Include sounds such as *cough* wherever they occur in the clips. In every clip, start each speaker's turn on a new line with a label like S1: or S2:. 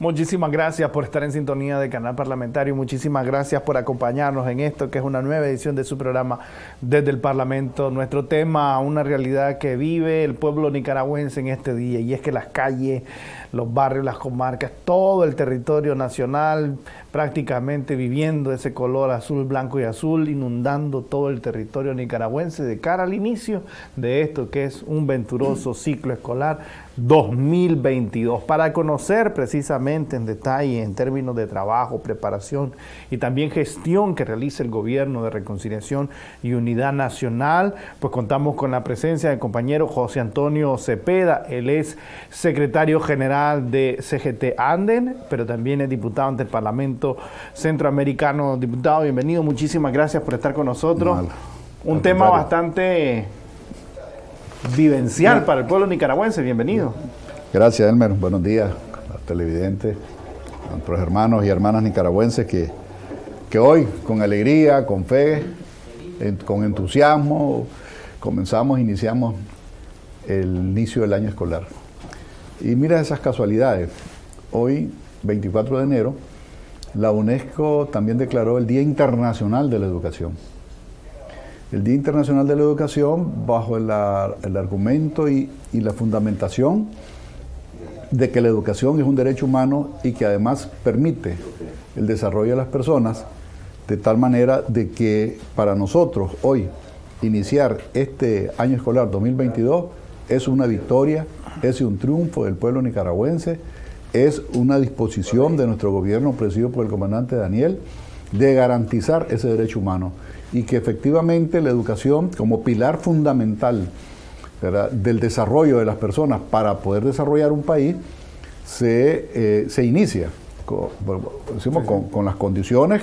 S1: Muchísimas gracias por estar en sintonía de Canal Parlamentario. Muchísimas gracias por acompañarnos en esto, que es una nueva edición de su programa desde el Parlamento. Nuestro tema, una realidad que vive el pueblo nicaragüense en este día, y es que las calles, los barrios, las comarcas, todo el territorio nacional prácticamente viviendo ese color azul, blanco y azul, inundando todo el territorio nicaragüense de cara al inicio de esto que es un venturoso ciclo escolar 2022. Para conocer precisamente en detalle en términos de trabajo, preparación y también gestión que realiza el Gobierno de Reconciliación y Unidad Nacional, pues contamos con la presencia del compañero José Antonio Cepeda. Él es secretario general de CGT Anden, pero también es diputado ante el Parlamento Centroamericano. Diputado, bienvenido. Muchísimas gracias por estar con nosotros. Un tema bastante vivencial para el pueblo nicaragüense. Bienvenido.
S2: Gracias, Elmer. Buenos días a televidentes, a nuestros hermanos y hermanas nicaragüenses que, que hoy, con alegría, con fe, con entusiasmo, comenzamos, iniciamos el inicio del año escolar. Y mira esas casualidades. Hoy, 24 de enero, la UNESCO también declaró el Día Internacional de la Educación el Día Internacional de la Educación bajo el, argumento y, la fundamentación de que la educación es un derecho humano y que además permite el desarrollo de las personas de tal manera de que para nosotros hoy iniciar este año escolar 2022 es una victoria, es un triunfo del pueblo nicaragüense, es una disposición de nuestro gobierno presidido por el comandante Daniel de garantizar ese derecho humano y que efectivamente la educación como pilar fundamental del desarrollo de las personas para poder desarrollar un país se, eh, se inicia con, decimos, con, las condiciones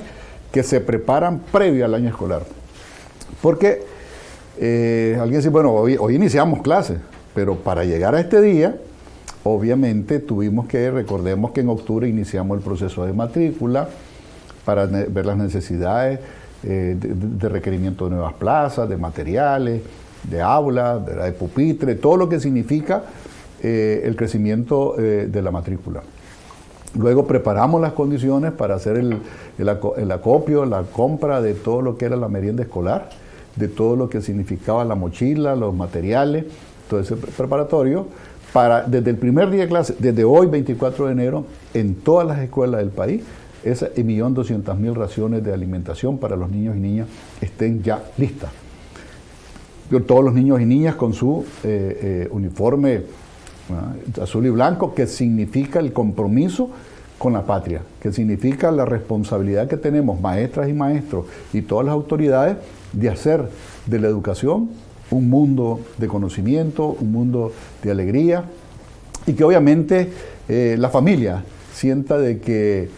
S2: que se preparan previo al año escolar. Porque eh, alguien dice, bueno, hoy iniciamos clases, pero para llegar a este día, obviamente tuvimos que, recordemos que en octubre iniciamos el proceso de matrícula para ver las necesidades eh, de, requerimiento de nuevas plazas, de materiales, de aulas, de, pupitre, todo lo que significa eh, el crecimiento eh, de la matrícula. Luego preparamos las condiciones para hacer el, acopio, la compra de todo lo que era la merienda escolar, de todo lo que significaba la mochila, los materiales, todo ese preparatorio, para desde el primer día de clase, desde hoy 24 de enero, en todas las escuelas del país, esa 1.200.000 raciones de alimentación para los niños y niñas estén ya listas. Todos los niños y niñas con su eh, eh, uniforme azul y blanco, que significa el compromiso con la patria, que significa la responsabilidad que tenemos maestras y maestros y todas las autoridades de hacer de la educación un mundo de conocimiento, un mundo de alegría y que obviamente eh, la familia sienta de que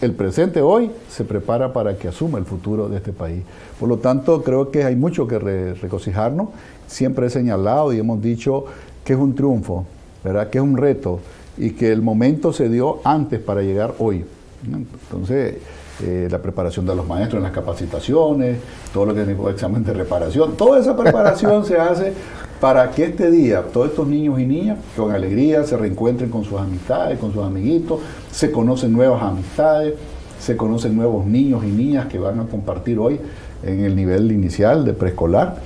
S2: el presente hoy se prepara para que asuma el futuro de este país. Por lo tanto, creo que hay mucho que regocijarnos. Siempre he señalado y hemos dicho que es un triunfo, ¿verdad? que es un reto y que el momento se dio antes para llegar hoy. Entonces, eh, la preparación de los maestros en las capacitaciones, todo lo que es el examen de reparación, toda esa preparación se hace para que este día todos estos niños y niñas con alegría se reencuentren con sus amistades, con sus amiguitos, se conocen nuevas amistades, se conocen nuevos niños y niñas que van a compartir hoy en el nivel inicial de preescolar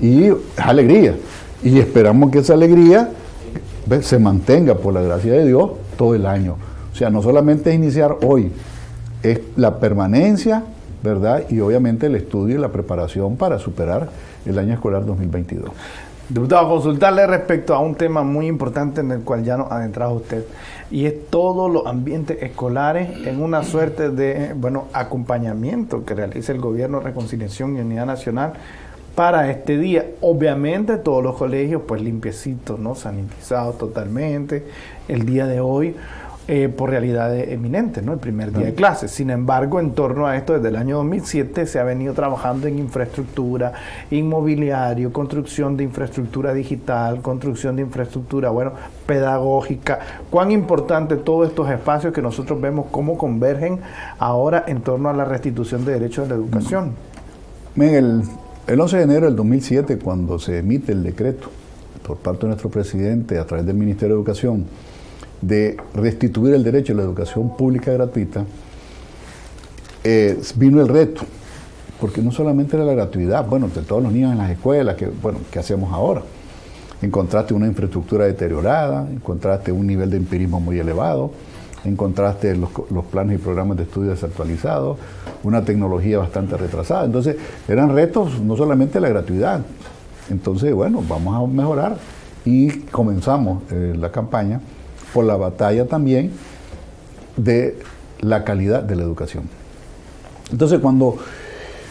S2: y es alegría. Y esperamos que esa alegría se mantenga por la gracia de Dios todo el año. O sea, no solamente iniciar hoy, es la permanencia, ¿verdad? Y obviamente el estudio y la preparación para superar el año escolar 2022.
S1: Diputado, consultarle respecto a un tema muy importante en el cual ya nos ha entrado usted, y es todos los ambientes escolares en una suerte de, bueno, acompañamiento que realiza el Gobierno de Reconciliación y Unidad Nacional para este día. Obviamente todos los colegios pues limpiecitos, ¿no? Sanitizados totalmente. El día de hoy eh, por realidades eminentes, ¿no? El primer día de clases. Sin embargo, en torno a esto, desde el año 2007 se ha venido trabajando en infraestructura, inmobiliario, construcción de infraestructura digital, construcción de infraestructura, bueno, pedagógica. Cuán importante todos estos espacios que nosotros vemos cómo convergen ahora en torno a la restitución de derechos de la educación.
S2: el, el 11 de enero del 2007, cuando se emite el decreto por parte de nuestro presidente a través del Ministerio de Educación, de restituir el derecho a la educación pública gratuita, eh, vino el reto, porque no solamente era la gratuidad, bueno, de todos los niños en las escuelas, que, bueno, ¿qué hacemos ahora? Encontraste una infraestructura deteriorada, encontraste un nivel de empirismo muy elevado, encontraste los, los, planes y programas de estudio desactualizados, una tecnología bastante retrasada. Entonces, eran retos no solamente la gratuidad. Entonces, bueno, vamos a mejorar y comenzamos eh, la campaña por la batalla también de la calidad de la educación. Entonces, cuando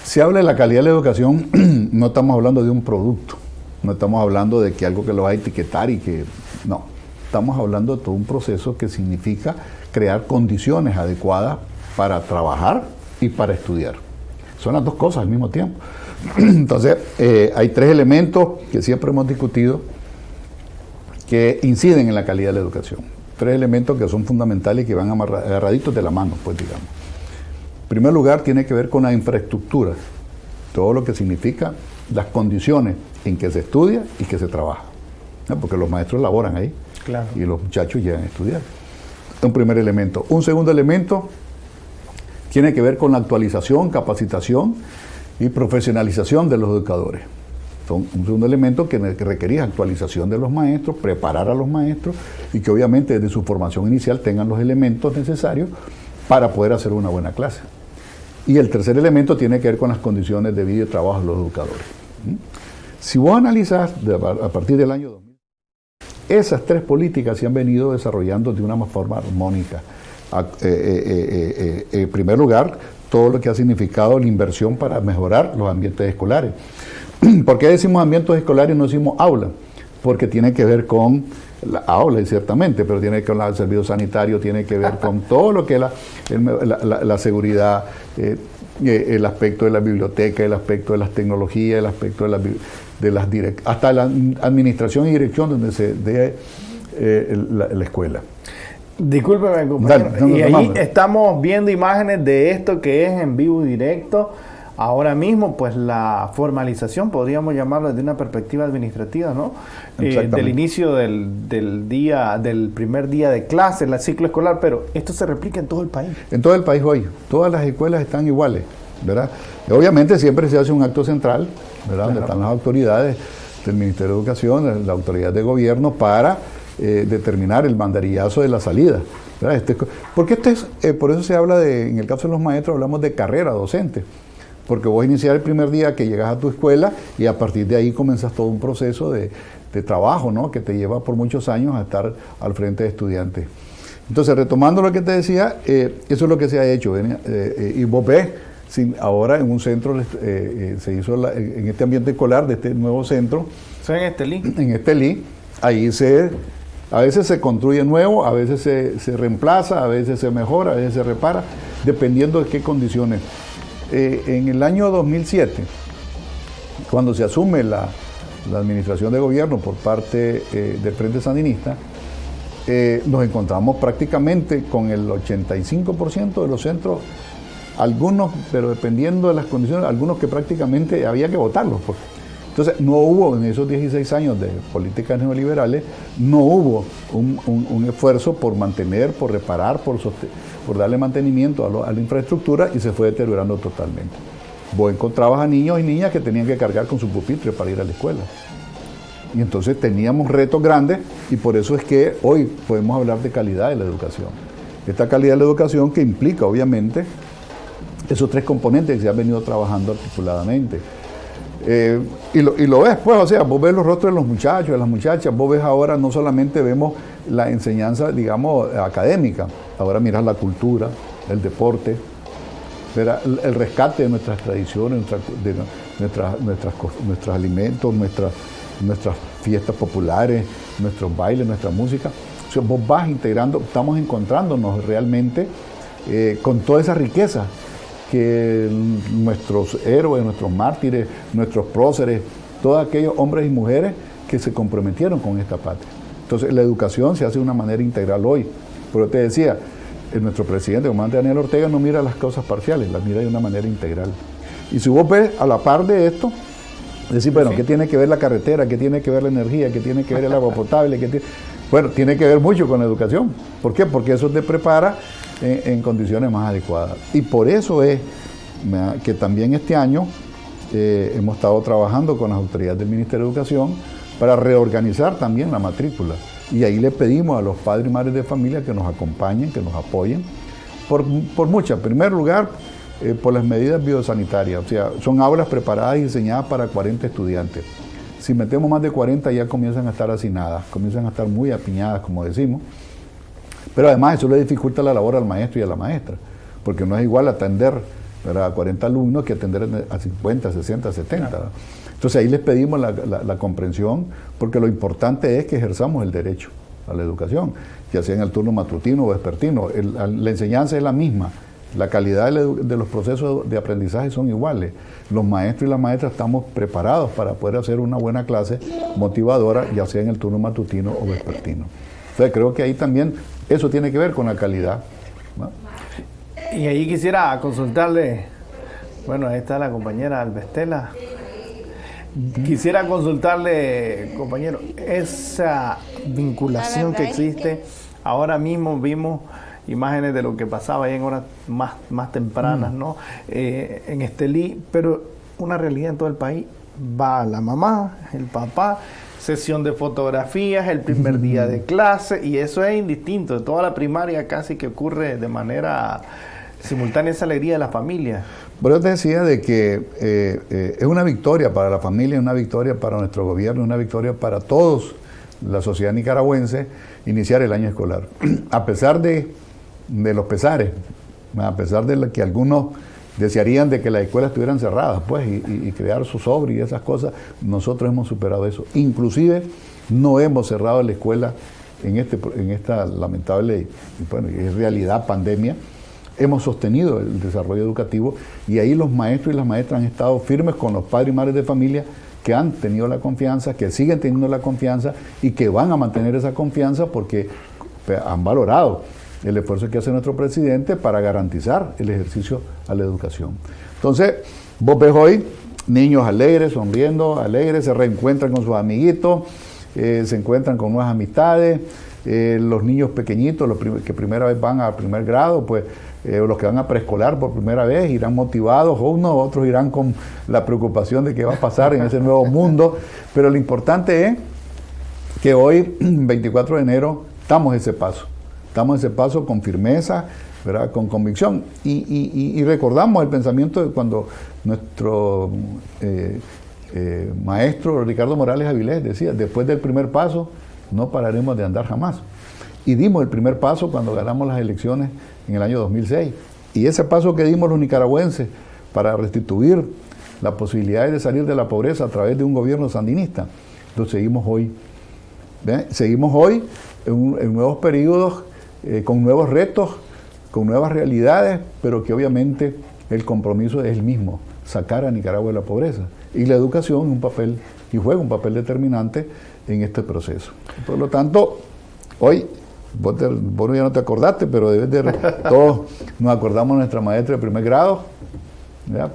S2: se habla de la calidad de la educación, *clears throat* no estamos hablando de un producto, no estamos hablando de que algo que lo va a etiquetar y que no, estamos hablando de todo un proceso que significa crear condiciones adecuadas para trabajar y para estudiar. Son las dos cosas al mismo tiempo. *clears throat* Entonces, eh, hay tres elementos que siempre hemos discutido que inciden en la calidad de la educación. Tres elementos que son fundamentales y que van agarraditos de la mano, pues digamos. En primer lugar, tiene que ver con la infraestructura, todo lo que significa las condiciones en que se estudia y que se trabaja. Porque los maestros laboran ahí y los muchachos llegan a estudiar. Un primer elemento. Un segundo elemento tiene que ver con la actualización, capacitación y profesionalización de los educadores. Son un segundo elemento que requería actualización de los maestros, preparar a los maestros y que obviamente desde su formación inicial tengan los elementos necesarios para poder hacer una buena clase. Y el tercer elemento tiene que ver con las condiciones de vida y trabajo de los educadores. Si vos analizás a partir del año 2000, esas tres políticas se han venido desarrollando de una forma armónica. Eh, eh, eh, en primer lugar, todo lo que ha significado la inversión para mejorar los ambientes escolares. *clears throat* ¿Por qué decimos ambientes escolares y no decimos aula? Porque tiene que ver con la aula, ciertamente, pero tiene que ver con el servicio sanitario, tiene que ver con todo lo que es la, seguridad, el aspecto de la biblioteca, el aspecto de las tecnologías, el aspecto de, la, de las hasta la administración y dirección donde se dé la escuela.
S1: Discúlpeme, compañero. y ahí estamos viendo imágenes de esto que es en vivo directo. Ahora mismo, pues la formalización, podríamos llamarlo desde una perspectiva administrativa, ¿no? Eh, del inicio del, del, día, del primer día de clase, el ciclo escolar, pero esto se replica en todo el país.
S2: En todo el país hoy. Todas las escuelas están iguales, ¿verdad? obviamente siempre se hace un acto central, ¿verdad? Donde están las autoridades del Ministerio de Educación, la autoridad de gobierno, para eh, determinar el mandarillazo de la salida. Este, porque este es, eh, por eso se habla de, en el caso de los maestros, hablamos de carrera docente. Porque vos iniciar el primer día que llegas a tu escuela y a partir de ahí comenzas todo un proceso de, trabajo, ¿no? Que te lleva por muchos años a estar al frente de estudiantes. Entonces, retomando lo que te decía, eh, eso es lo que se ha hecho. y vos ves, ahora en un centro, se hizo en este ambiente escolar de este nuevo centro.
S1: en Estelí?
S2: En Estelí, ahí se a veces se construye nuevo, a veces se, reemplaza, a veces se mejora, a veces se repara, dependiendo de qué condiciones. Eh, en el año 2007, cuando se asume la, administración de gobierno por parte eh, del Frente Sandinista, eh, nos encontramos prácticamente con el 85% de los centros, algunos, pero dependiendo de las condiciones, algunos que prácticamente había que votarlos. Porque entonces, no hubo en esos 16 años de políticas neoliberales, no hubo un, esfuerzo por mantener, por reparar, por, por darle mantenimiento a, la infraestructura y se fue deteriorando totalmente. Vos encontrabas a niños y niñas que tenían que cargar con su pupitre para ir a la escuela. Y entonces teníamos retos grandes y por eso es que hoy podemos hablar de calidad de la educación. Esta calidad de la educación que implica, obviamente, esos tres componentes que se han venido trabajando articuladamente eh, y, lo, y, lo, ves, pues, o sea, vos ves los rostros de los muchachos, de las muchachas, vos ves ahora no solamente vemos la enseñanza, digamos, académica, ahora miras la cultura, el deporte, el, rescate de nuestras tradiciones, nuestras, nuestras, nuestros alimentos, nuestras, nuestras fiestas populares, nuestros bailes, nuestra música. O vos vas integrando, estamos encontrándonos realmente eh, con toda esa riqueza que nuestros héroes, nuestros mártires, nuestros próceres, todos aquellos hombres y mujeres que se comprometieron con esta patria. Entonces la educación se hace de una manera integral hoy. Pero te decía, nuestro presidente, comandante Daniel Ortega, no mira las cosas parciales, las mira de una manera integral. Y si vos ves a la par de esto, decir, bueno, ¿qué tiene que ver la carretera? ¿Qué tiene que ver la energía? ¿Qué tiene que ver el agua potable? ¿Qué Bueno, tiene que ver mucho con la educación. ¿Por qué? Porque eso te prepara en, condiciones más adecuadas. Y por eso es que también este año eh, hemos estado trabajando con las autoridades del Ministerio de Educación para reorganizar también la matrícula. Y ahí le pedimos a los padres y madres de familia que nos acompañen, que nos apoyen, por, por muchas. En primer lugar, eh, por las medidas biosanitarias. O sea, son aulas preparadas y diseñadas para 40 estudiantes. Si metemos más de 40 ya comienzan a estar hacinadas, comienzan a estar muy apiñadas, como decimos. Pero además eso le dificulta la labor al maestro y a la maestra, porque no es igual atender a 40 alumnos que atender a 50, 60, 70. Entonces ahí les pedimos la, comprensión, porque lo importante es que ejerzamos el derecho a la educación, ya sea en el turno matutino o vespertino. la enseñanza es la misma, la calidad de los procesos de aprendizaje son iguales. Los maestros y las maestras estamos preparados para poder hacer una buena clase motivadora, ya sea en el turno matutino o vespertino. Entonces creo que ahí también eso tiene que ver con la calidad.
S1: Y ahí quisiera consultarle, bueno, ahí está la compañera Albestela. Quisiera consultarle, compañero, esa vinculación que existe. Ahora mismo vimos imágenes de lo que pasaba ahí en horas más, más tempranas, mm. ¿no? Eh, en Estelí, pero una realidad en todo el país. Va la mamá, el papá, sesión de fotografías, el primer día de clase, y eso es indistinto. Toda la primaria casi que ocurre de manera simultánea esa alegría de la familia.
S2: Pero yo te decía de que eh, eh, es una victoria para la familia, es una victoria para nuestro gobierno, es una victoria para todos, la sociedad nicaragüense, iniciar el año escolar. *clears throat* A pesar de, los pesares, a pesar de que algunos desearían de que las escuelas estuvieran cerradas, pues, y, crear su sobre y esas cosas, nosotros hemos superado eso. Inclusive no hemos cerrado la escuela en, este, en esta lamentable, bueno, en realidad pandemia, hemos sostenido el desarrollo educativo y ahí los maestros y las maestras han estado firmes con los padres y madres de familia que han tenido la confianza, que siguen teniendo la confianza y que van a mantener esa confianza porque pues, han valorado el esfuerzo que hace nuestro presidente para garantizar el ejercicio a la educación. Entonces, vos ves hoy niños alegres, sonriendo, alegres, se reencuentran con sus amiguitos, eh, se encuentran con nuevas amistades, eh, los niños pequeñitos, los que primera vez van a primer grado, pues eh, los que van a preescolar por primera vez irán motivados, unos, otros irán con la preocupación de qué va a pasar en ese nuevo mundo, pero lo importante es que hoy, *clears throat* 24 de enero, damos ese paso, damos ese paso con firmeza, ¿verdad? con convicción, y, recordamos el pensamiento de cuando nuestro eh, eh, maestro Ricardo Morales Avilés decía, después del primer paso, no pararemos de andar jamás. Y dimos el primer paso cuando ganamos las elecciones en el año 2006. Y ese paso que dimos los nicaragüenses para restituir la posibilidad de salir de la pobreza a través de un gobierno sandinista, lo seguimos hoy. Seguimos hoy en, nuevos periodos, eh, con nuevos retos, con nuevas realidades, pero que obviamente el compromiso es el mismo, sacar a Nicaragua de la pobreza. Y la educación es un papel, y juega un papel determinante en este proceso. Por lo tanto, hoy Vos, ya no te acordaste, pero debes de, todos nos acordamos de nuestra maestra de primer grado,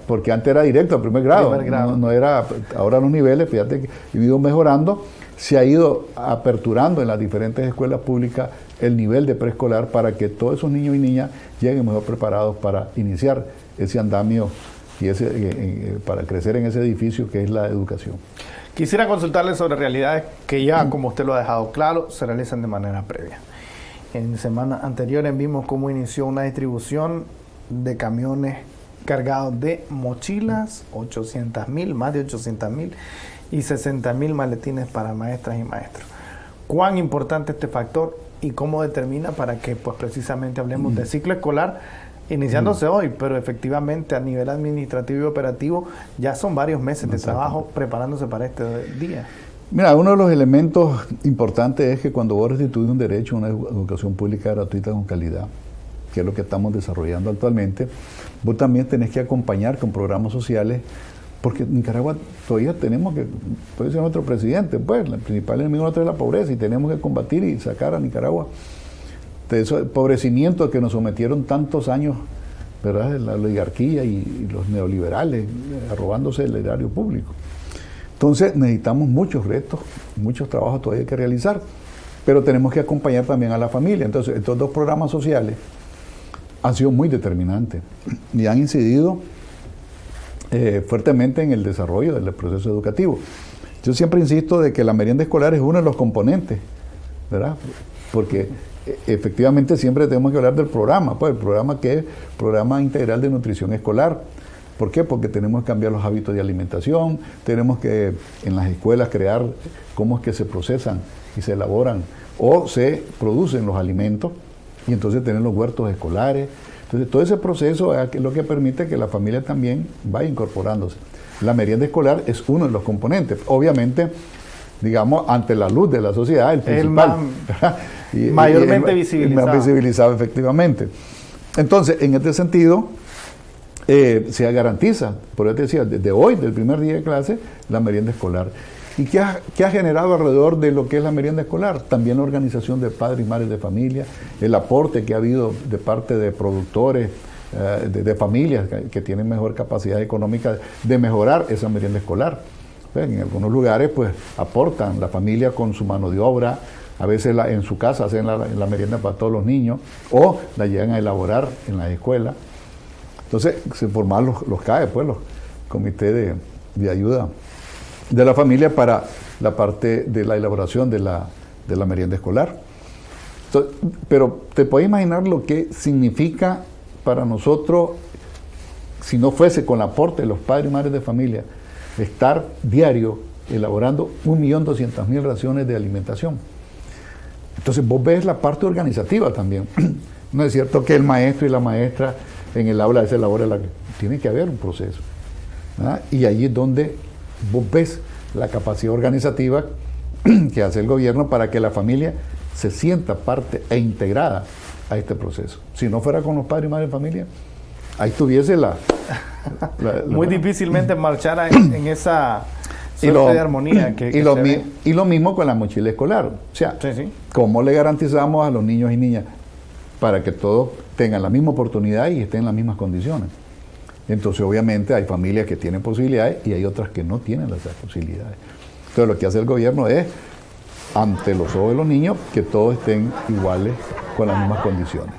S2: porque antes era directo al primer grado, No, era, ahora los niveles, fíjate que ha ido mejorando, se ha ido aperturando en las diferentes escuelas públicas el nivel de preescolar para que todos esos niños y niñas lleguen mejor preparados para iniciar ese andamio y ese, eh, eh, para crecer en ese edificio que es la educación.
S1: Quisiera consultarle sobre realidades que ya, como usted lo ha dejado claro, se realizan de manera previa. En semanas anteriores vimos cómo inició una distribución de camiones cargados de mochilas, 800 mil, más de 800 mil, y 60 mil maletines para maestras y maestros. ¿Cuán importante este factor y cómo determina para que pues precisamente hablemos de ciclo escolar iniciándose hoy, pero efectivamente a nivel administrativo y operativo ya son varios meses de trabajo preparándose para este día?
S2: Mira, uno de los elementos importantes es que cuando vos restituís un derecho una educación pública gratuita con calidad, que es lo que estamos desarrollando actualmente, vos también tenés que acompañar con programas sociales, porque en Nicaragua todavía tenemos que, puede ser nuestro presidente, pues, el principal enemigo nuestro es la pobreza y tenemos que combatir y sacar a Nicaragua de ese pobrecimiento que nos sometieron tantos años, ¿verdad? La oligarquía y, y los neoliberales, robándose el erario público. Entonces necesitamos muchos retos, muchos trabajos todavía que realizar. pero tenemos que acompañar también a la familia. Entonces, estos dos programas sociales han sido muy determinantes y han incidido eh, fuertemente en el desarrollo del proceso educativo. Yo siempre insisto de que la merienda escolar es uno de los componentes, ¿verdad? Porque eh, efectivamente siempre tenemos que hablar del programa, pues el programa que es Programa Integral de Nutrición Escolar. ¿Por qué? Porque tenemos que cambiar los hábitos de alimentación, tenemos que en las escuelas crear cómo es que se procesan y se elaboran o se producen los alimentos y entonces tener los huertos escolares. Entonces todo ese proceso es lo que permite que la familia también vaya incorporándose. La merienda escolar es uno de los componentes. Obviamente, digamos, ante la luz de la sociedad, el principal. *laughs*
S1: mayormente visibilizado.
S2: Más visibilizado, efectivamente. Entonces, en este sentido, eh, se garantiza, por eso te decía, desde hoy, del primer día de clase, la merienda escolar. ¿Y qué ha, generado alrededor de lo que es la merienda escolar? También la organización de padres y madres de familia, el aporte que ha habido de parte de productores, eh, de, familias que, tienen mejor capacidad económica de mejorar esa merienda escolar. En algunos lugares pues aportan la familia con su mano de obra, a veces en su casa hacen la, merienda para todos los niños o la llegan a elaborar en la escuela. Entonces se forman los, los CAE, pues los comités de, de ayuda de la familia para la parte de la elaboración de la, de la merienda escolar. pero te puedes imaginar lo que significa para nosotros, si no fuese con el aporte de los padres y madres de familia, estar diario elaborando 1.200.000 raciones de alimentación. Entonces vos ves la parte organizativa también. *clears throat* No es cierto que el maestro y la maestra en el aula se elabora la... Tiene que haber un proceso. Y allí es donde vos ves la capacidad organizativa *clears throat* que hace el gobierno para que la familia se sienta parte e integrada a este proceso. Si no fuera con los padres y madres de familia, ahí tuviese *laughs* la...
S1: Muy difícilmente *clears throat* marchara en, esa suerte de armonía que,
S2: y, lo y, lo mismo con la mochila escolar. O sea, ¿cómo le garantizamos a los niños y niñas para que todos tengan la misma oportunidad y estén en las mismas condiciones? Entonces, obviamente, hay familias que tienen posibilidades y hay otras que no tienen esas posibilidades. Entonces, lo que hace el gobierno es, ante los ojos de los niños, que todos estén iguales con las mismas condiciones.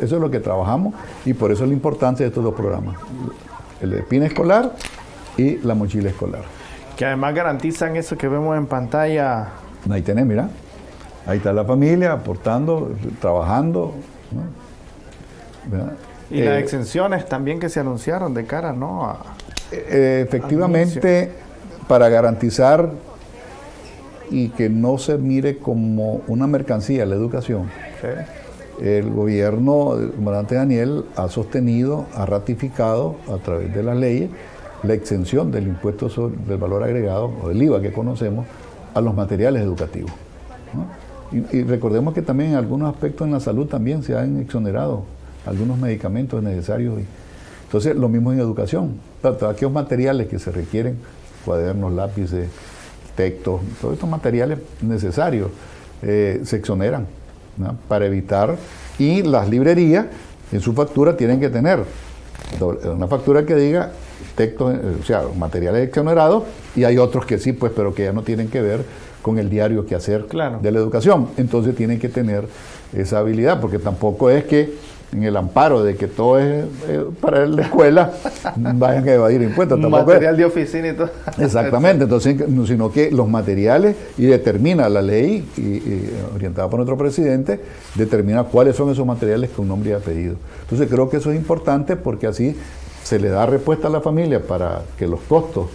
S2: eso es lo que trabajamos y por eso es la importancia de estos dos programas. El espina escolar y la mochila escolar.
S1: Que además garantizan eso que vemos en pantalla.
S2: Ahí tenés, mira. Ahí está la familia aportando, trabajando.
S1: Y las eh, exenciones también que se anunciaron de cara, ¿no?
S2: Eh, efectivamente, para garantizar y que no se mire como una mercancía la educación, el gobierno, el comandante Daniel, ha sostenido, ha ratificado a través de las leyes la exención del impuesto sobre, del valor agregado o del IVA que conocemos a los materiales educativos. Y, y, recordemos que también en algunos aspectos en la salud también se han exonerado algunos medicamentos necesarios. Entonces, lo mismo en educación. Todos aquellos materiales que se requieren, cuadernos, lápices, textos, todos estos materiales necesarios eh, se exoneran para evitar. Y las librerías en su factura tienen que tener una factura que diga textos, eh, o sea, materiales exonerados, y hay otros que sí, pues, pero que ya no tienen que ver con el diario que hacer de la educación. Entonces tienen que tener esa habilidad, porque tampoco es que en el amparo de que todo es eh, para la escuela, *laughs* vayan a evadir impuestos.
S1: Material de oficina y todo.
S2: Exactamente, entonces, sino que los materiales, y determina la ley, y, orientada por nuestro presidente, determina cuáles son esos materiales que un hombre ha pedido. Entonces creo que eso es importante porque así se le da respuesta a la familia para que los costos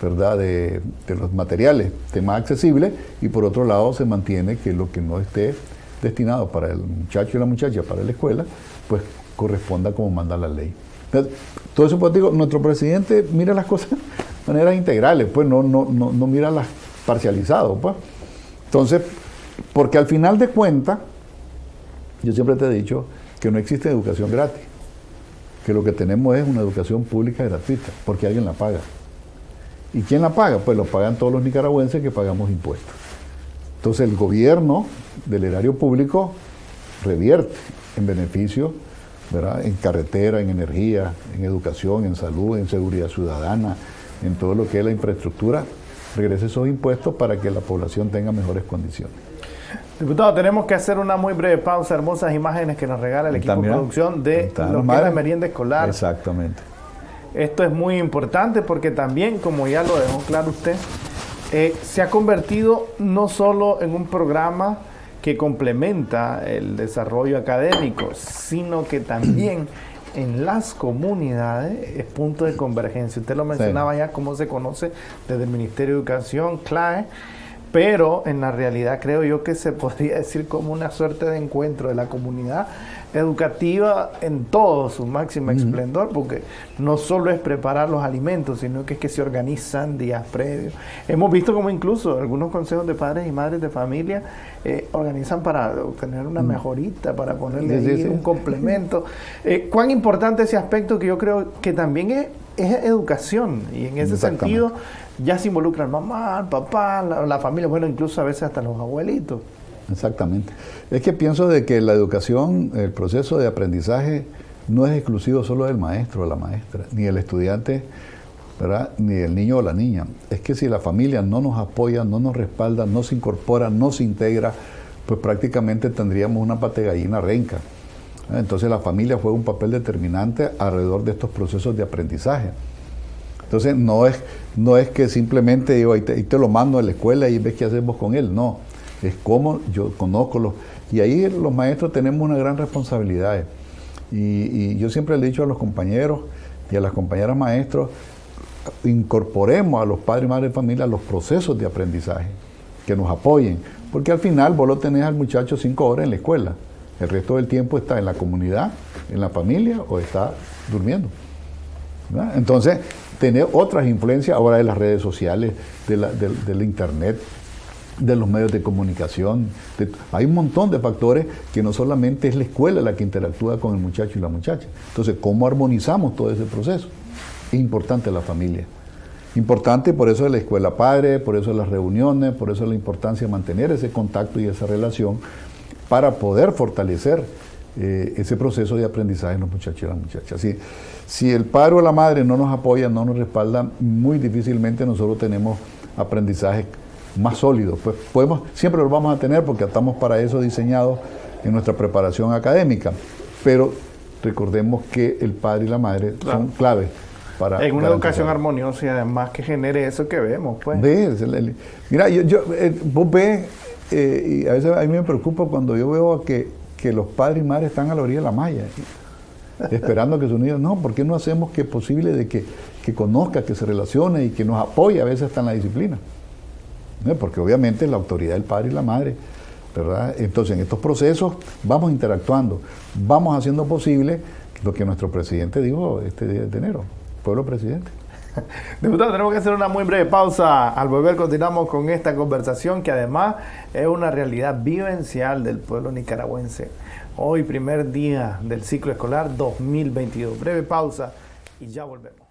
S2: De, los materiales estén más accesibles y por otro lado se mantiene que lo que no esté destinado para el muchacho y la muchacha, para la escuela, pues corresponda como manda la ley. Todo eso, pues digo, nuestro presidente mira las cosas de manera integrales, pues no, no, no, mira las parcializadas, pues. Entonces, porque al final de cuentas, yo siempre te he dicho que no existe educación gratis, que lo que tenemos es una educación pública gratuita, porque alguien la paga. ¿Y quién la paga? Pues lo pagan todos los nicaragüenses que pagamos impuestos. Entonces el gobierno del erario público revierte en beneficio, ¿verdad? en carretera, en energía, en educación, en salud, en seguridad ciudadana, en todo lo que es la infraestructura, regrese esos impuestos para que la población tenga mejores condiciones.
S1: Diputado, tenemos que hacer una muy breve pausa, hermosas imágenes que nos regala el equipo de producción de lo que es la merienda escolar.
S2: Exactamente.
S1: Esto es muy importante porque también, como ya lo dejó claro usted, eh, se ha convertido no solo en un programa que complementa el desarrollo académico, sino que también *clears throat* en las comunidades es punto de convergencia. Usted lo mencionaba ya, cómo se conoce desde el Ministerio de Educación, CLAE, pero en la realidad creo yo que se podría decir como una suerte de encuentro de la comunidad educativa en todo su máximo esplendor, porque no solo es preparar los alimentos, sino que es que se organizan días previos. Hemos visto como incluso algunos consejos de padres y madres de familia eh, organizan para obtener una mejorita, para ponerle un complemento. Eh, ¿Cuán importante ese aspecto que yo creo que también es, educación? Y en ese sentido ya se involucran mamá, papá, la familia, bueno, incluso a veces hasta los abuelitos.
S2: Exactamente. Es que pienso de que la educación, el proceso de aprendizaje no es exclusivo solo del maestro o la maestra, ni el estudiante, ¿verdad? ni el niño o la niña. Es que si la familia no nos apoya, no nos respalda, no se incorpora, no se integra, pues prácticamente tendríamos una pate gallina renca. Entonces la familia juega un papel determinante alrededor de estos procesos de aprendizaje. Entonces no es, no es que simplemente digo, ahí te, te lo mando a la escuela y ves qué hacemos con él, no es como yo conozco los... Y ahí los maestros tenemos una gran responsabilidad. Y, yo siempre le he dicho a los compañeros y a las compañeras maestros, incorporemos a los padres y madres de familia los procesos de aprendizaje, que nos apoyen, porque al final vos lo tenés al muchacho cinco horas en la escuela, el resto del tiempo está en la comunidad, en la familia o está durmiendo. Entonces, tener otras influencias ahora de las redes sociales, del internet, de los medios de comunicación. hay un montón de factores que no solamente es la escuela la que interactúa con el muchacho y la muchacha. Entonces, ¿cómo armonizamos todo ese proceso? Es importante la familia. Importante, por eso es la escuela padre, por eso es las reuniones, por eso es la importancia de mantener ese contacto y esa relación para poder fortalecer eh, ese proceso de aprendizaje en los muchachos y las muchachas. Si, si el padre o la madre no nos apoya, no nos respalda, muy difícilmente nosotros tenemos aprendizaje más sólidos. Pues podemos, siempre los vamos a tener porque estamos para eso diseñados en nuestra preparación académica. Pero recordemos que el padre y la madre son claves para...
S1: En una educación armoniosa y además que genere eso que vemos, pues.
S2: mira, yo, yo eh, vos ves, eh, y a veces a mí me preocupa cuando yo veo que, que los padres y madres están a la orilla de la malla *laughs* esperando que sus niños, no, ¿por qué no hacemos que es posible de que, que conozca, que se relacione y que nos apoye a veces hasta en la disciplina? Porque obviamente la autoridad del padre y la madre, ¿verdad? Entonces en estos procesos vamos interactuando, vamos haciendo posible lo que nuestro presidente dijo este día de enero, pueblo presidente. *laughs*
S1: Diputado, tenemos que hacer una muy breve pausa. Al volver continuamos con esta conversación que además es una realidad vivencial del pueblo nicaragüense. Hoy primer día del ciclo escolar 2022. Breve pausa y ya volvemos.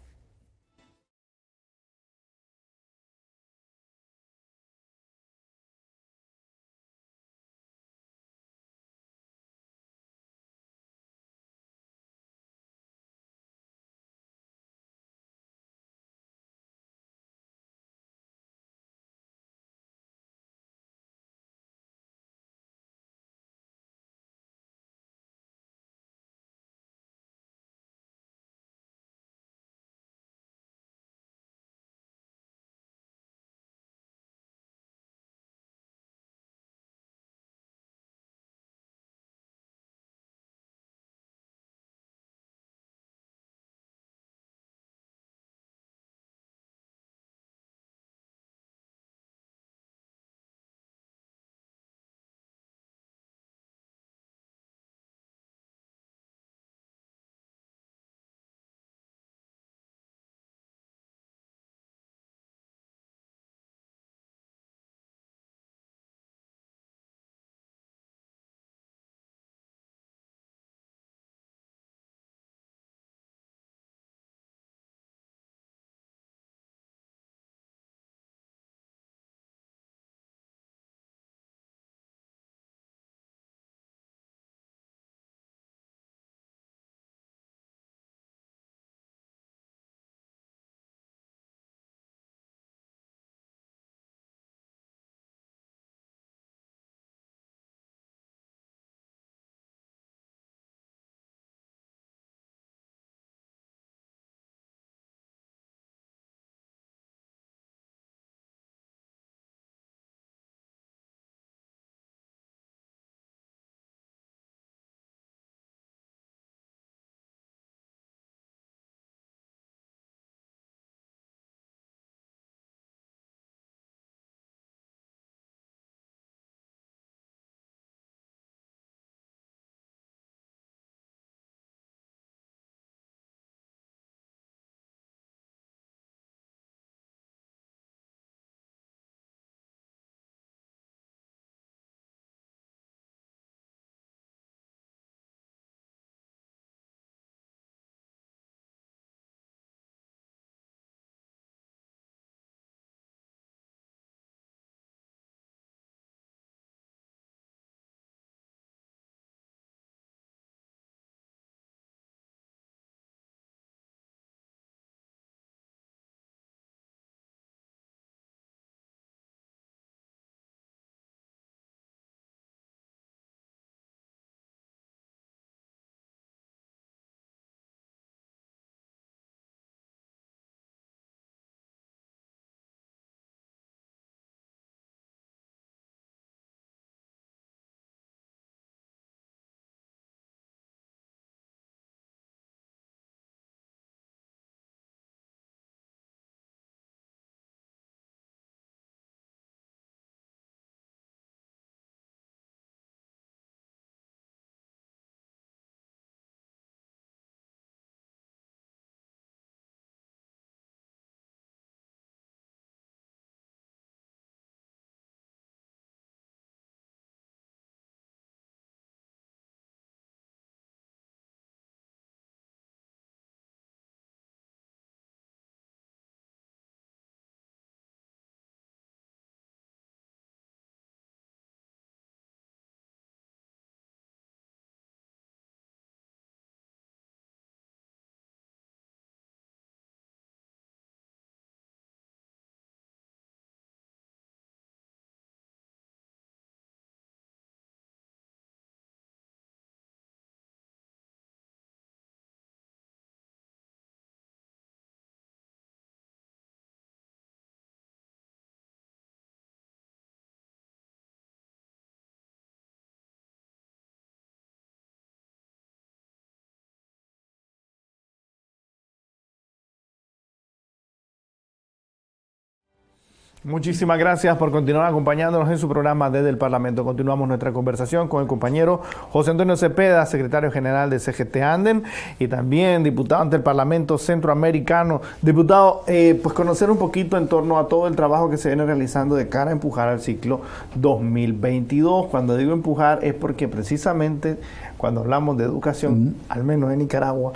S1: Muchísimas gracias por continuar acompañándonos en su programa desde el Parlamento. Continuamos nuestra conversación con el compañero José Antonio Cepeda, secretario general de CGT Anden y también diputado ante el Parlamento Centroamericano. Diputado, eh, pues conocer un poquito en torno a todo el trabajo que se viene realizando de cara a empujar al ciclo 2022. Cuando digo empujar es porque precisamente cuando hablamos de educación, al menos en Nicaragua,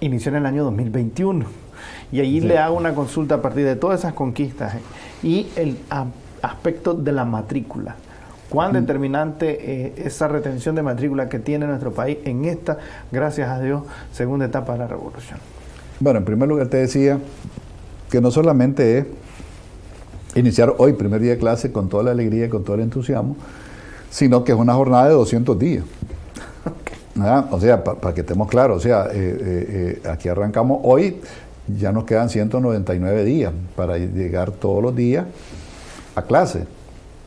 S1: inició en el año 2021. Y allí le hago una consulta a partir de todas esas conquistas y el aspecto de la matrícula. ¿Cuán determinante eh, esa retención de matrícula que tiene nuestro país en esta, gracias a Dios, segunda etapa de la revolución?
S2: Bueno, en primer lugar te decía que no solamente es iniciar hoy, primer día de clase, con toda la alegría y con todo el entusiasmo, sino que es una jornada de 200 días. *laughs* O sea, para que estemos claros, o sea, eh, eh, aquí arrancamos hoy, ya nos quedan 199 días para llegar todos los días a clase.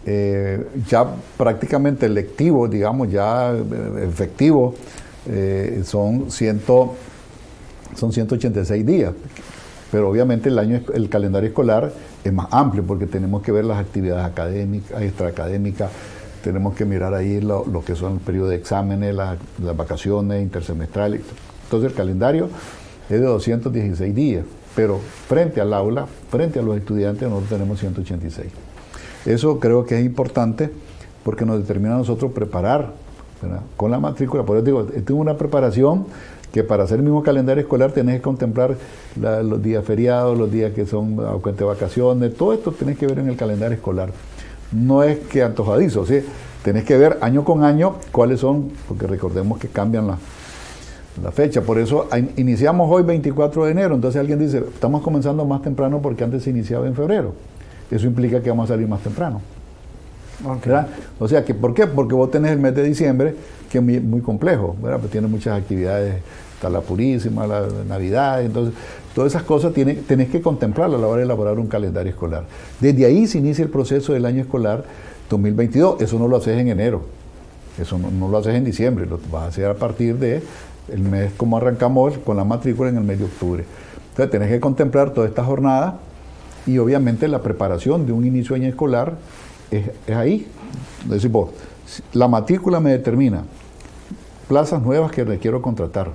S2: Eh, ya prácticamente lectivo, digamos, ya eh, efectivo, eh, son, ciento, son 186 días. Pero obviamente el, año, el calendario escolar es más amplio porque tenemos que ver las actividades académicas, extraacadémicas, tenemos que mirar ahí lo, que son el periodo de exámenes, las vacaciones intersemestrales. Entonces el calendario es de 216 días, pero frente al aula, frente a los estudiantes, nosotros tenemos 186. Eso creo que es importante porque nos determina a nosotros preparar con la matrícula. Por eso digo, tengo una preparación que para hacer el mismo calendario escolar tenés que contemplar los días feriados, los días que son de vacaciones, todo esto tenés que ver en el calendario escolar. No es que antojadizo, ¿sí? tenés que ver año con año cuáles son, porque recordemos que cambian las la fecha. Por eso iniciamos hoy 24 de enero. Entonces alguien dice, estamos comenzando más temprano porque antes se iniciaba en febrero. Eso implica que vamos a salir más temprano. O sea, que ¿por qué? Porque vos tenés el mes de diciembre, que es muy, complejo, ¿verdad? Pues tiene muchas actividades, está la Purísima, la Navidad, entonces todas esas cosas tiene, tenés que contemplarlas a la hora de elaborar un calendario escolar. Desde ahí se inicia el proceso del año escolar 2022, eso no lo haces en enero, eso no, no lo haces en diciembre, lo vas a hacer a partir de el mes como arrancamos con la matrícula en el mes de octubre. Entonces tenés que contemplar toda esta jornada y obviamente la preparación de un inicio de año escolar es, ahí. Es decir, vos, la matrícula me determina plazas nuevas que requiero contratar,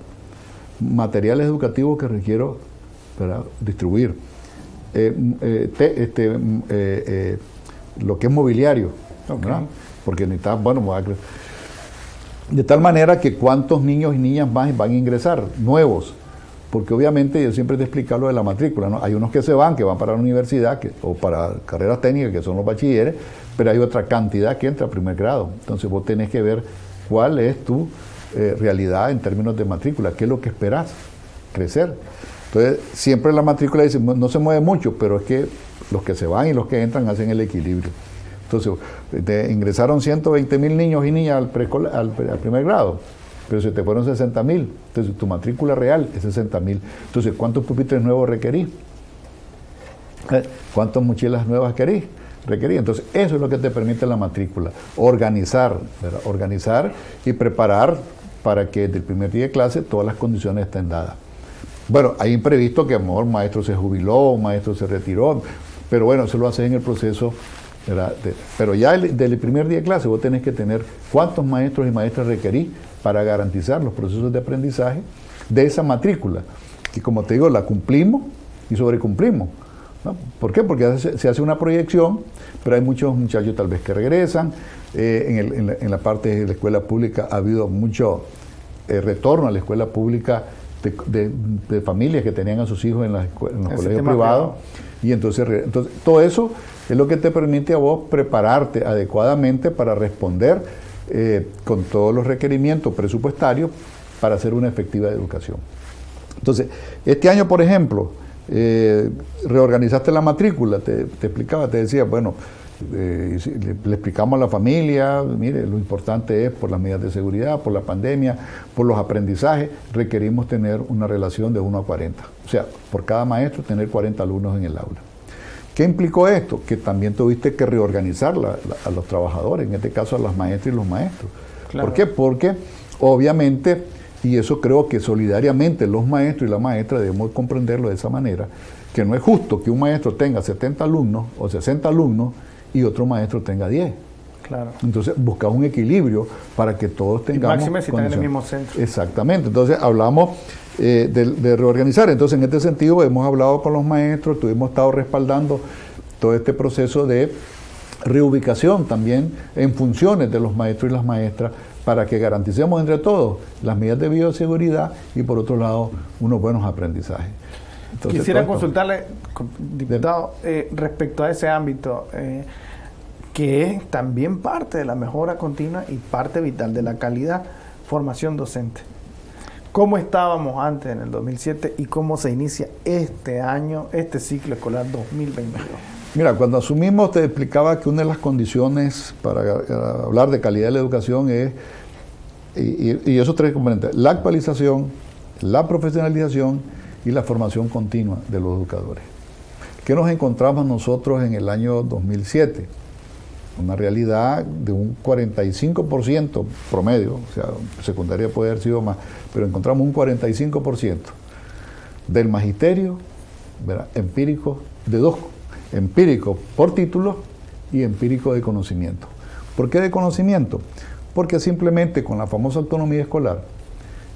S2: materiales educativos que requiero distribuir, eh, eh, este, eh, lo que es mobiliario, porque necesitas, bueno, voy a de tal manera que cuántos niños y niñas más van a ingresar, nuevos. Porque obviamente yo siempre te explico lo de la matrícula, ¿no? Hay unos que se van, que van para la universidad o para carreras técnicas, que son los bachilleres, pero hay otra cantidad que entra a primer grado. Entonces vos tenés que ver cuál es tu eh, realidad en términos de matrícula, qué es lo que esperás crecer. Entonces, siempre la matrícula dice, no se mueve mucho, pero es que los que se van y los que entran hacen el equilibrio. Entonces, ingresaron 120 mil niños y niñas al, al, primer grado, pero se te fueron 60 mil. Entonces, tu matrícula real es 60 mil. Entonces, ¿cuántos pupitres nuevos requerís? Eh, ¿Cuántas mochilas nuevas querís? Requerí. Entonces, eso es lo que te permite la matrícula. Organizar, organizar y preparar para que desde el primer día de clase todas las condiciones estén dadas. Bueno, hay imprevisto que a lo mejor maestro se jubiló, maestro se retiró, pero bueno, eso lo haces en el proceso pero ya desde el primer día de clase vos tenés que tener cuántos maestros y maestras requerís para garantizar los procesos de aprendizaje de esa matrícula, que como te digo, la cumplimos y sobrecumplimos. ¿no? ¿Por qué? Porque se, hace una proyección, pero hay muchos muchachos tal vez que regresan. Eh, en, la, parte de la escuela pública ha habido mucho eh, retorno a la escuela pública de, familias que tenían a sus hijos en, los colegios privados. Y entonces, entonces, todo eso es lo que te permite a vos prepararte adecuadamente para responder eh, con todos los requerimientos presupuestarios para hacer una efectiva educación. Entonces, este año, por ejemplo, eh, reorganizaste la matrícula, te, explicaba, te decía, bueno, eh, le, explicamos a la familia, mire, lo importante es por las medidas de seguridad, por la pandemia, por los aprendizajes, requerimos tener una relación de 1 a 40. O sea, por cada maestro tener 40 alumnos en el aula. ¿Qué implicó esto? Que también tuviste que reorganizar a los trabajadores, en este caso a las maestras y los maestros. ¿Por qué? Porque obviamente, y eso creo que solidariamente los maestros y la maestra debemos comprenderlo de esa manera, que no es justo que un maestro tenga 70 alumnos o 60 alumnos y otro maestro tenga 10. Claro. Entonces, buscamos un equilibrio para que todos tengamos.
S1: Y máxime si están en el mismo centro.
S2: Exactamente. Entonces, hablamos eh, de, reorganizar. Entonces, en este sentido, hemos hablado con los maestros, hemos estado respaldando todo este proceso de reubicación también en funciones de los maestros y las maestras para que garanticemos entre todos las medidas de bioseguridad y por otro lado unos buenos aprendizajes.
S1: Quisiera consultarle, diputado, eh, respecto a ese ámbito, eh, que es también parte de la mejora continua y parte vital de la calidad, formación docente. ¿Cómo estábamos antes en el 2007 y cómo se inicia este año, este ciclo escolar 2022?
S2: Mira, cuando asumimos te explicaba que una de las condiciones para hablar de calidad de la educación es, y, esos tres componentes, la actualización, la profesionalización y la formación continua de los educadores. ¿Qué nos encontramos nosotros en el año 2007? Una realidad de un 45% promedio, o sea, secundaria puede haber sido más, pero encontramos un 45% del magisterio empírico de dos empírico por título y empírico de conocimiento. ¿Por qué de conocimiento? Porque simplemente con la famosa autonomía escolar,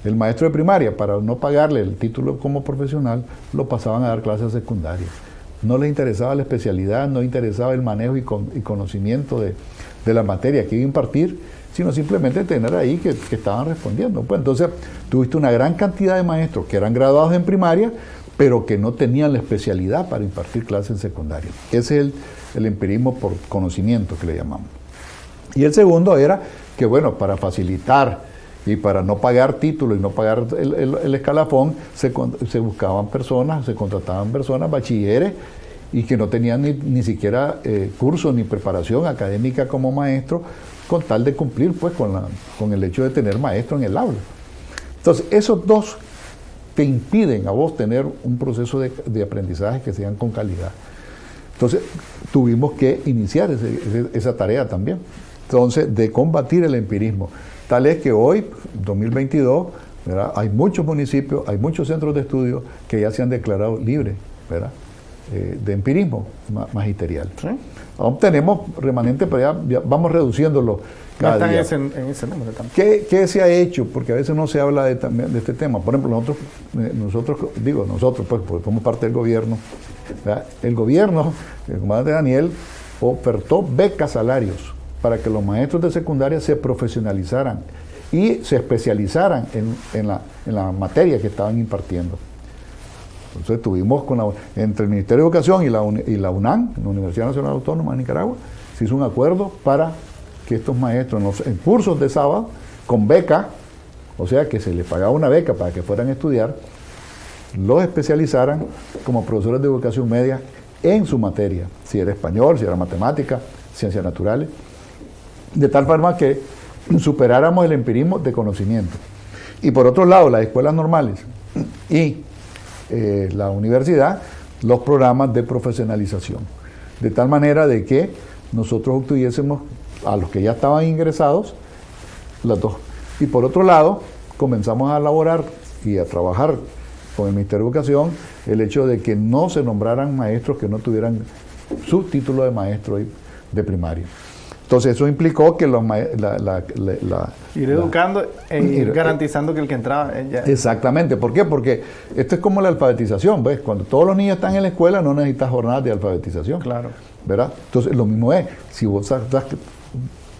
S2: el maestro de primaria, para no pagarle el título como profesional, lo pasaban a dar clases secundarias. No le interesaba la especialidad, no interesaba el manejo y, conocimiento de, la materia que iba a impartir, sino simplemente tener ahí que, estaban respondiendo. Pues entonces tuviste una gran cantidad de maestros que eran graduados en primaria, pero que no tenían la especialidad para impartir clases en secundaria. Ese es el, empirismo por conocimiento que le llamamos. Y el segundo era que, bueno, para facilitar y para no pagar título y no pagar el, escalafón, se, buscaban personas, se contrataban personas, bachilleres, y que no tenían ni, siquiera eh, curso ni preparación académica como maestro, con tal de cumplir pues con, la, con el hecho de tener maestro en el aula. Entonces, esos dos te impiden a vos tener un proceso de, aprendizaje que sean con calidad. Entonces, tuvimos que iniciar esa tarea también. Entonces, de combatir el empirismo. Tal es que hoy, 2022, hay muchos municipios, hay muchos centros de estudio que ya se han declarado libres eh, de empirismo magisterial. Aún tenemos remanente, pero ya, vamos reduciéndolo cada día. en ese número también. ¿Qué, se ha hecho? Porque a veces no se habla de, de este tema. Por ejemplo, nosotros, eh, nosotros digo, nosotros, pues, porque somos parte del gobierno, el gobierno, el comandante Daniel, ofertó becas salarios para que los maestros de secundaria se profesionalizaran y se especializaran en, la, en la materia que estaban impartiendo. Entonces tuvimos con la, entre el Ministerio de Educación y la, y la UNAM, la Universidad Nacional Autónoma de Nicaragua, se hizo un acuerdo para que estos maestros en, cursos de sábado, con beca, o sea que se les pagaba una beca para que fueran a estudiar, los especializaran como profesores de educación media en su materia, si era español, si era matemática, ciencias naturales, de tal forma que superáramos el empirismo de conocimiento. Y por otro lado, las escuelas normales y eh, la universidad, los programas de profesionalización. De tal manera de que nosotros obtuviésemos a los que ya estaban ingresados, las dos. Y por otro lado, comenzamos a elaborar y a trabajar con el Ministerio de Educación el hecho de que no se nombraran maestros que no tuvieran su título de maestro de primaria. Entonces eso implicó que los la,
S1: ir educando e ir, garantizando que el que entraba
S2: exactamente ¿por qué? porque esto es como la alfabetización ¿ves? cuando todos los niños están en la escuela no necesitas jornadas de alfabetización
S1: claro
S2: ¿verdad? entonces lo mismo es si vos estás,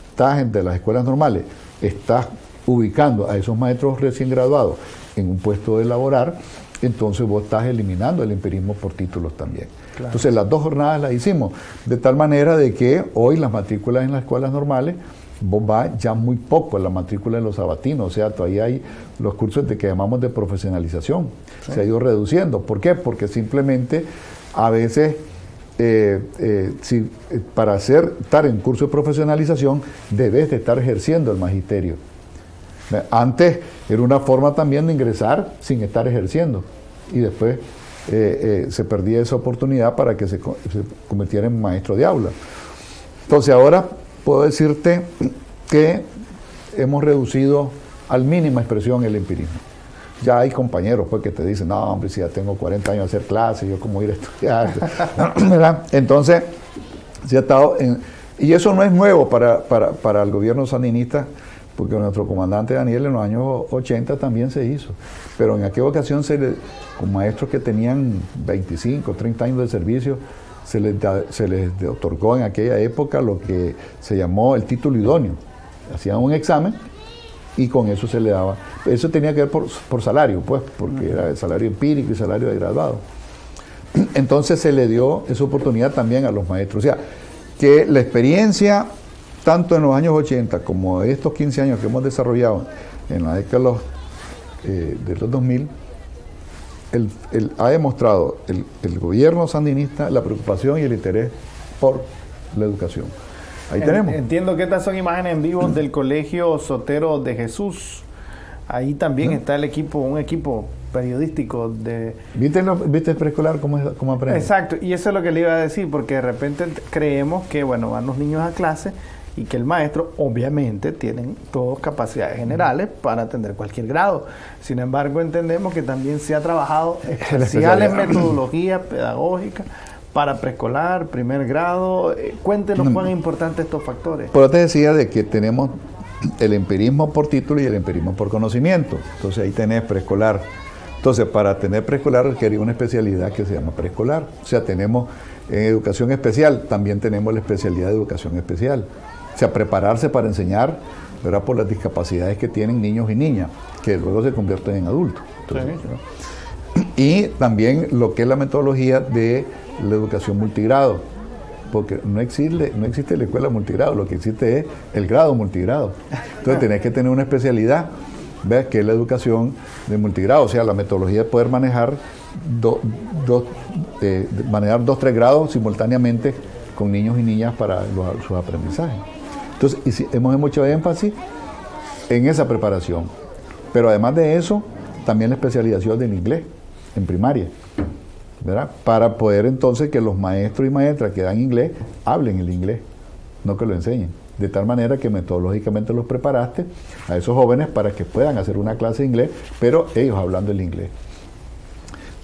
S2: estás de las escuelas normales estás ubicando a esos maestros recién graduados en un puesto de laborar entonces vos estás eliminando el empirismo por títulos también. Entonces las dos jornadas las hicimos, de tal manera de que hoy las matrículas en las escuelas normales, va ya muy poco la matrícula de los sabatinos, o sea, todavía hay los cursos de que llamamos de profesionalización, se ha ido reduciendo. ¿Por qué? Porque simplemente a veces eh, eh, si, eh, para hacer, estar en curso de profesionalización debes de estar ejerciendo el magisterio. Antes era una forma también de ingresar sin estar ejerciendo y después eh, eh, se perdía esa oportunidad para que se, convirtiera en maestro de aula. Entonces ahora puedo decirte que hemos reducido al mínima expresión el empirismo. Ya hay compañeros pues, que te dicen, no, hombre, si ya tengo 40 años de hacer clases, yo cómo ir a estudiar. *laughs* *coughs* Entonces, se ha estado en, y eso no es nuevo para, para, para el gobierno sandinista, porque nuestro comandante Daniel en los años 80 también se hizo. Pero en aquella ocasión, se le, con maestros que tenían 25, 30 años de servicio, se les, otorgó en aquella época lo que se llamó el título idóneo. Hacían un examen y con eso se le daba. Eso tenía que ver por, por salario, pues, porque era el salario empírico y salario de graduado. Entonces se le dio esa oportunidad también a los maestros. O sea, que la experiencia, tanto en los años 80 como estos 15 años que hemos desarrollado en la década de los, eh, de los 2000, el, ha demostrado el, el, gobierno sandinista la preocupación y el interés por la educación. Ahí tenemos.
S1: Entiendo que estas son imágenes en vivo del Colegio Sotero de Jesús. Ahí también está el equipo, un equipo periodístico de...
S2: ¿Viste, ¿Viste el preescolar cómo, cómo aprende?
S1: Exacto, y eso es lo que le iba a decir, porque de repente creemos que, bueno, van los niños a clase y que el maestro, obviamente, tienen todas capacidades generales para atender cualquier grado. Sin embargo, entendemos que también se ha trabajado *laughs* especiales metodologías pedagógicas para preescolar, primer grado. Eh, cuéntenos cuán importantes estos factores.
S2: Pero te decía de que tenemos el empirismo por título y el empirismo por conocimiento. Entonces ahí tenés preescolar. Entonces, para tener preescolar requería una especialidad que se llama preescolar. O sea, tenemos en educación especial, también tenemos la especialidad de educación especial. O sea, prepararse para enseñar, ¿verdad? Por las discapacidades que tienen niños y niñas, que luego se convierten en adultos. Y también lo que es la metodología de la educación multigrado, porque no existe, no existe la escuela multigrado, lo que existe es el grado multigrado. Entonces tenés que tener una especialidad, ¿ves? que es la educación de multigrado, o sea, la metodología de poder manejar, eh, manejar dos, tres grados simultáneamente con niños y niñas para sus aprendizajes. Entonces, hemos hecho énfasis en esa preparación. Pero además de eso, también la especialización del inglés en primaria. ¿verdad? Para poder entonces que los maestros y maestras que dan inglés hablen el inglés, no que lo enseñen. De tal manera que metodológicamente los preparaste a esos jóvenes para que puedan hacer una clase de inglés, pero ellos hablando el inglés.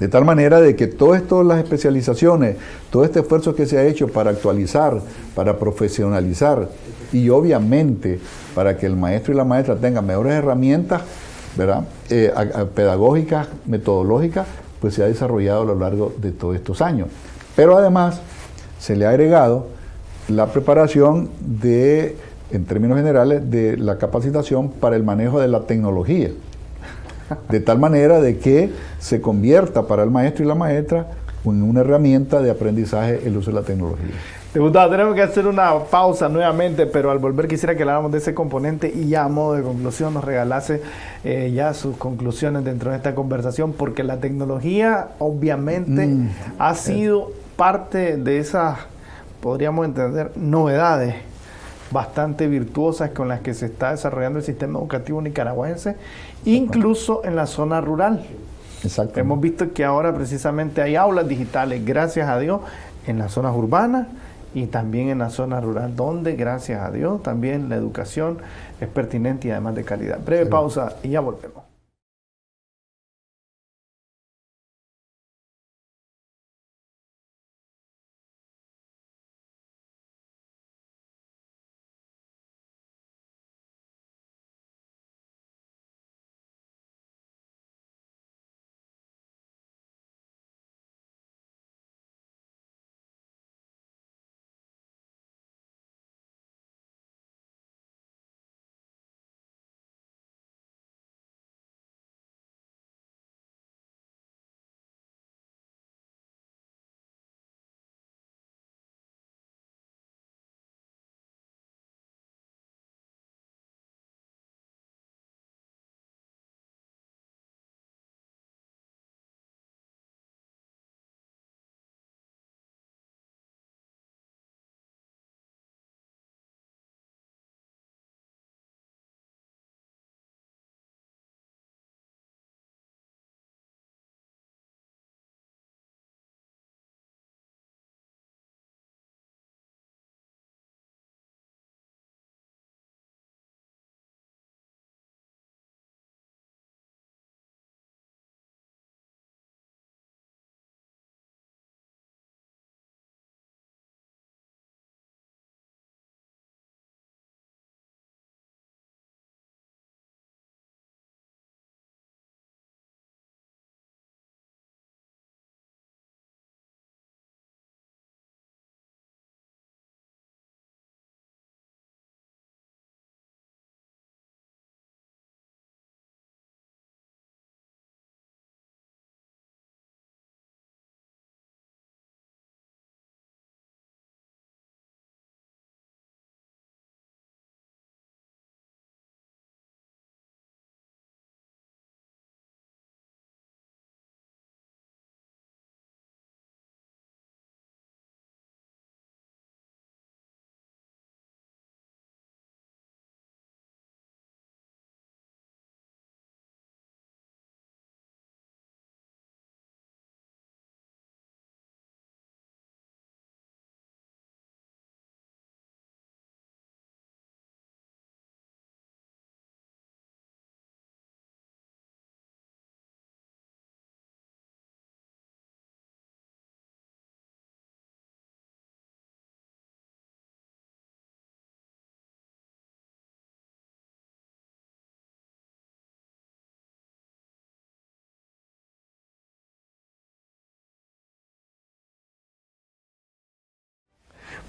S2: De tal manera de que todas las especializaciones, todo este esfuerzo que se ha hecho para actualizar, para profesionalizar y obviamente para que el maestro y la maestra tengan mejores herramientas ¿verdad? Eh, pedagógicas, metodológicas, pues se ha desarrollado a lo largo de todos estos años. Pero además se le ha agregado la preparación de, en términos generales, de la capacitación para el manejo de la tecnología de tal manera de que se convierta para el maestro y la maestra en una herramienta de aprendizaje el uso de la tecnología.
S1: Diputado, tenemos que hacer una pausa nuevamente, pero al volver quisiera que habláramos de ese componente y ya a modo de conclusión nos regalase eh, ya sus conclusiones dentro de esta conversación, porque la tecnología obviamente mm. ha sido parte de esas, podríamos entender, novedades bastante virtuosas con las que se está desarrollando el sistema educativo nicaragüense, incluso en la zona rural. Exacto. Hemos visto que ahora precisamente hay aulas digitales, gracias a Dios, en las zonas urbanas y también en la zona rural, donde, gracias a Dios, también la educación es pertinente y además de calidad. Breve pausa y ya volvemos.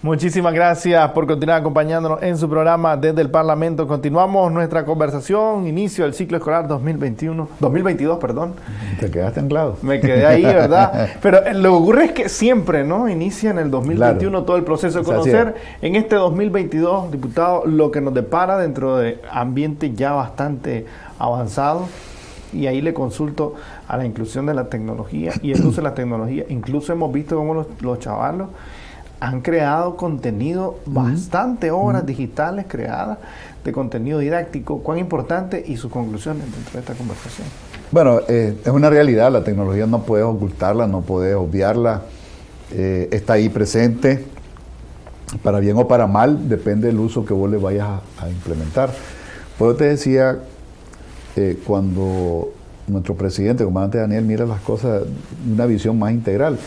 S1: Muchísimas gracias por continuar acompañándonos en su programa desde el Parlamento. Continuamos nuestra conversación, inicio del ciclo escolar 2021, 2022, perdón.
S2: Te quedaste anclado.
S1: Me quedé ahí, ¿verdad? *laughs* Pero eh, lo que ocurre es que siempre, ¿no? Inicia en el 2021 todo el proceso de conocer. En este 2022, diputado, lo que nos depara dentro de ambiente ya bastante avanzado, y ahí le consulto a la inclusión de la tecnología y el uso de la tecnología. Incluso hemos visto cómo los, los chavalos han creado contenido, bastante obras digitales creadas de contenido didáctico. ¿Cuán importante y sus conclusiones dentro de esta conversación?
S2: Bueno, eh, es una realidad, la tecnología no puedes ocultarla, no puedes obviarla, eh, está ahí presente, para bien o para mal, depende del uso que vos le vayas a, implementar. Pues te decía, eh, cuando nuestro presidente, comandante Daniel, mira las cosas de una visión más integral,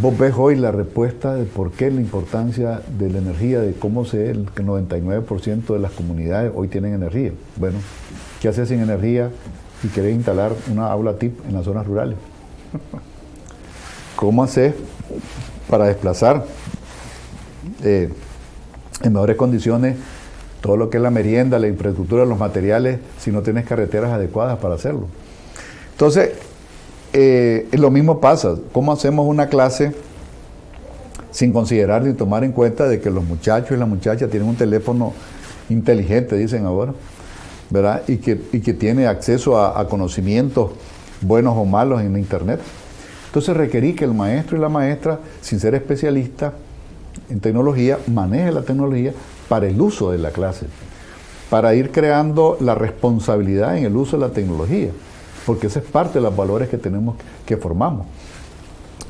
S2: Vos ves hoy la respuesta de por qué la importancia de la energía, de cómo se el 99% de las comunidades hoy tienen energía. Bueno, ¿qué haces sin energía y querés instalar una aula TIP en las zonas rurales? ¿Cómo haces para desplazar eh, en mejores condiciones todo lo que es la merienda, la infraestructura, los materiales, si no tienes carreteras adecuadas para hacerlo? Entonces, eh, lo mismo pasa. ¿Cómo hacemos una clase sin considerar ni tomar en cuenta de que los muchachos y las muchachas tienen un teléfono inteligente, dicen ahora, ¿verdad? Y que, tiene acceso a, conocimientos buenos o malos en Internet. Entonces requerí que el maestro y la maestra, sin ser especialista en tecnología, maneje la tecnología para el uso de la clase, para ir creando la responsabilidad en el uso de la tecnología porque esa es parte de los valores que tenemos, que formamos.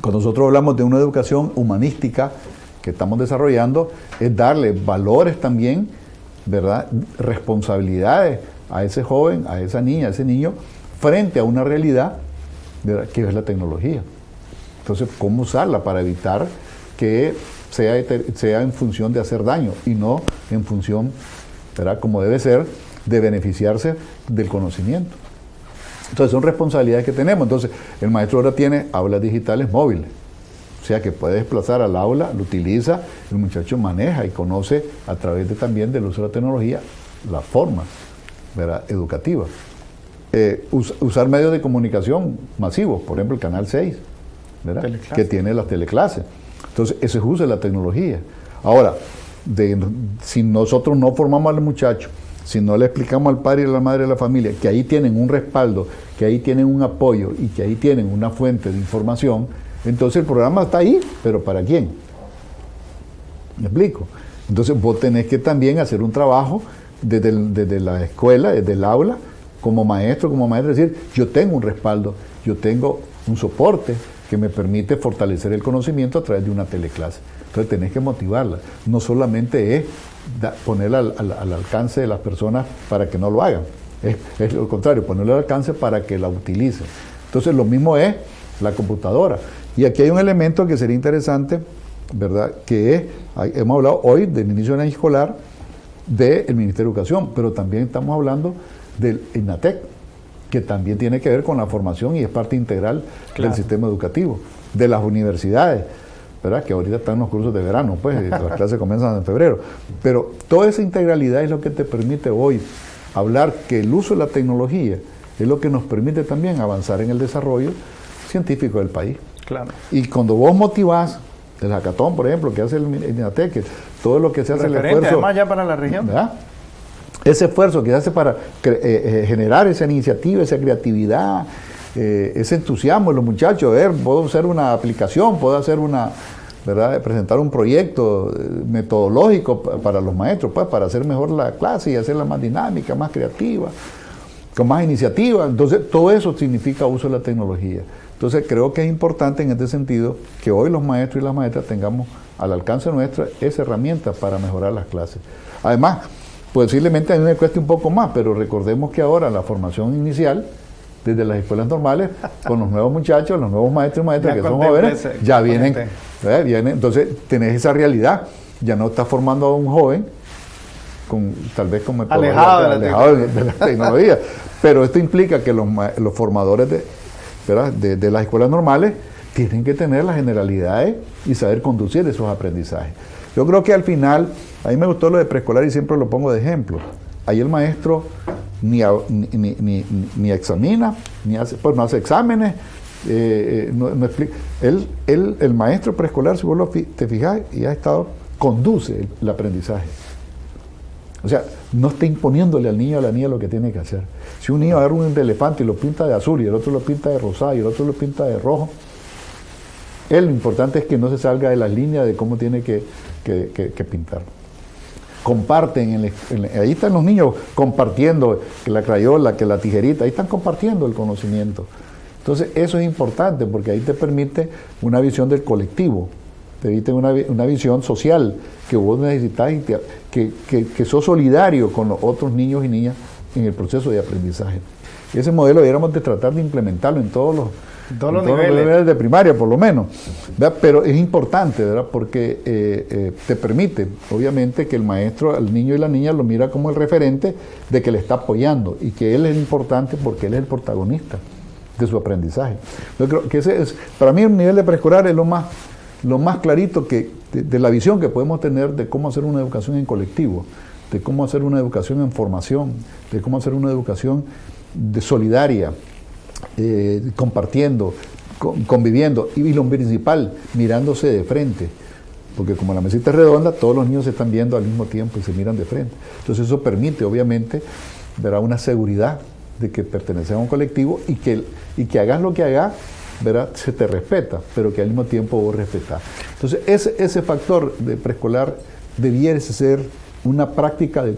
S2: Cuando nosotros hablamos de una educación humanística que estamos desarrollando, es darle valores también, ¿verdad? Responsabilidades a ese joven, a esa niña, a ese niño, frente a una realidad que es la tecnología. Entonces, ¿cómo usarla para evitar que sea, sea en función de hacer daño y no en función, ¿verdad? como debe ser, de beneficiarse del conocimiento? Entonces son responsabilidades que tenemos. Entonces el maestro ahora tiene aulas digitales móviles. O sea que puede desplazar al aula, lo utiliza, el muchacho maneja y conoce a través de, también del uso de la tecnología la forma educativa. Eh, usar medios de comunicación masivos, por ejemplo el Canal 6, que tiene las teleclases. Entonces, ese es uso de la tecnología. Ahora, si nosotros no formamos al muchacho si no le explicamos al padre y a la madre de la familia que ahí tienen un respaldo, que ahí tienen un apoyo y que ahí tienen una fuente de información, entonces el programa está ahí, pero ¿para quién? ¿Me explico? Entonces vos tenés que también hacer un trabajo desde, desde la escuela, desde el aula, como maestro, como maestro, decir, yo tengo un respaldo, yo tengo un soporte que me permite fortalecer el conocimiento a través de una teleclase. Entonces tenés que motivarla. No solamente es ponerla al, alcance de las personas para que no lo hagan. Es, lo contrario, ponerla al alcance para que la utilicen. Entonces lo mismo es la computadora. Y aquí hay un elemento que sería interesante, ¿verdad? Que es, hemos hablado hoy del inicio del año escolar del Ministerio de Educación, pero también estamos hablando del INATEC, que también tiene que ver con la formación y es parte integral del sistema educativo, de las universidades que ahorita están los cursos de verano, pues las clases comienzan en febrero. Pero toda esa integralidad es lo que te permite hoy hablar que el uso de la tecnología es lo que nos permite también avanzar en el desarrollo científico del país.
S1: Claro.
S2: Y cuando vos motivás, el hackathon, por ejemplo, que hace el INATEC, todo lo que se hace el esfuerzo...
S1: además ya para la región.
S2: Ese esfuerzo que se hace para eh, eh, generar esa iniciativa, esa creatividad, eh, ese entusiasmo de los muchachos, ver, puedo hacer una aplicación, puedo hacer una, ¿verdad? presentar un proyecto eh, metodológico para los maestros, pues, para hacer mejor la clase y hacerla más dinámica, más creativa, con más iniciativa. Entonces, todo eso significa uso de la tecnología. Entonces, creo que es importante en este sentido que hoy los maestros y las maestras tengamos al alcance nuestra esa herramienta para mejorar las clases. Además, posiblemente a mí me cueste un poco más, pero recordemos que ahora la formación inicial desde las escuelas normales con los nuevos muchachos, los nuevos maestros y maestras que son jóvenes, ya vienen, entonces tenés esa realidad, ya no estás formando a un joven con tal vez como
S1: alejado, de,
S2: la tecnología, pero esto implica que los, formadores de, de, las escuelas normales tienen que tener las generalidades y saber conducir esos aprendizajes. Yo creo que al final, a mí me gustó lo de preescolar y siempre lo pongo de ejemplo. Ahí el maestro ni, ni, examina, ni hace, pues no hace exámenes, eh, eh, explica. Él, el maestro preescolar, si vos lo, te fijas, y ha estado, conduce el, aprendizaje. O sea, no está imponiéndole al niño a la niña lo que tiene que hacer. Si un niño agarra un elefante y lo pinta de azul y el otro lo pinta de rosado y el otro lo pinta de rojo, él lo importante es que no se salga de las líneas de cómo tiene que, pintar. Comparten, ahí están los niños compartiendo que la crayola, que la tijerita, ahí están compartiendo el conocimiento. Entonces eso es importante porque ahí te permite una visión del colectivo, te permite una, visión social que vos necesitas y que, que, sos solidario con los otros niños y niñas en el proceso de aprendizaje. Ese modelo deberíamos de tratar de implementarlo en todos los,
S1: todos los niveles.
S2: de primaria, por lo menos. Pero es importante, ¿verdad? Porque eh, eh, te permite, obviamente, que el maestro, al niño y la niña lo mira como el referente de que le está apoyando y que él es importante porque él es el protagonista de su aprendizaje. Yo creo que ese es, para mí, el nivel de preescolar es lo más, lo más clarito que, de, la visión que podemos tener de cómo hacer una educación en colectivo, de cómo hacer una educación en formación, de cómo hacer una educación de solidaria, eh, compartiendo, conviviendo, y, lo principal, mirándose de frente. Porque como la mesita es redonda, todos los niños se están viendo al mismo tiempo y se miran de frente. Entonces eso permite, obviamente, verá una seguridad de que perteneces a un colectivo y que, y que hagas lo que hagas, verá, se te respeta, pero que al mismo tiempo vos respetás. Entonces ese, ese factor de preescolar debiera ser una práctica de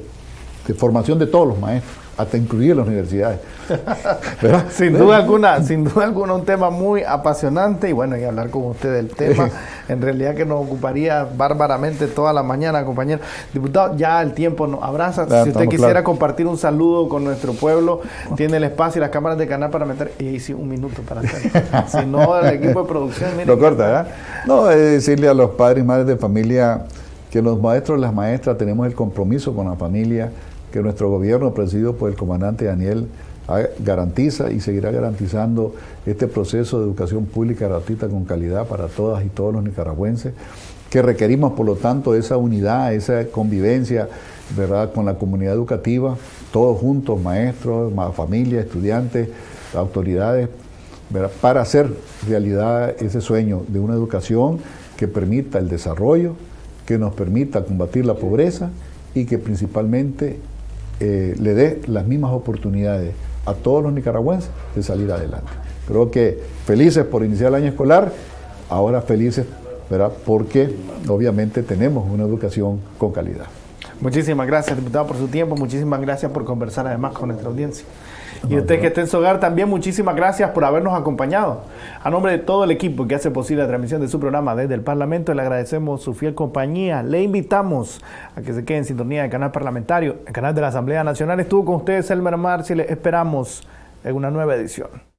S2: formación de todos los maestros hasta incluir las universidades. *laughs*
S1: sin duda alguna, sin duda alguna un tema muy apasionante y bueno, y hablar con usted del tema, en realidad que nos ocuparía bárbaramente toda la mañana, compañero. Diputado, ya el tiempo nos abraza. si usted quisiera compartir un saludo con nuestro pueblo, *laughs* tiene el espacio y las cámaras de canal para meter, y ahí sí, un minuto para hacerlo. *laughs* si no, el equipo de producción,
S2: Lo corta, ¿verdad? No, es decirle a los padres y madres de familia que los maestros y las maestras tenemos el compromiso con la familia, que nuestro gobierno, presidido por el comandante Daniel, garantiza y seguirá garantizando este proceso de educación pública gratuita con calidad para todas y todos los nicaragüenses, que requerimos por lo tanto esa unidad, esa convivencia ¿verdad? con la comunidad educativa, todos juntos, maestros, familias, estudiantes, autoridades, para hacer realidad ese sueño de una educación que permita el desarrollo, que nos permita combatir la pobreza y que principalmente eh, le dé las mismas oportunidades a todos los nicaragüenses de salir adelante. Creo que felices por iniciar el año escolar, ahora felices ¿verdad? porque obviamente tenemos una educación con calidad.
S1: Muchísimas gracias, diputado, por su tiempo. Muchísimas gracias por conversar además con nuestra audiencia. Y usted que esté en su hogar también, muchísimas gracias por habernos acompañado. A nombre de todo el equipo que hace posible la transmisión de su programa desde el Parlamento, le agradecemos su fiel compañía. Le invitamos a que se quede en sintonía del canal parlamentario, el canal de la Asamblea Nacional. Estuvo con ustedes Elmer Marci. Le esperamos en una nueva edición.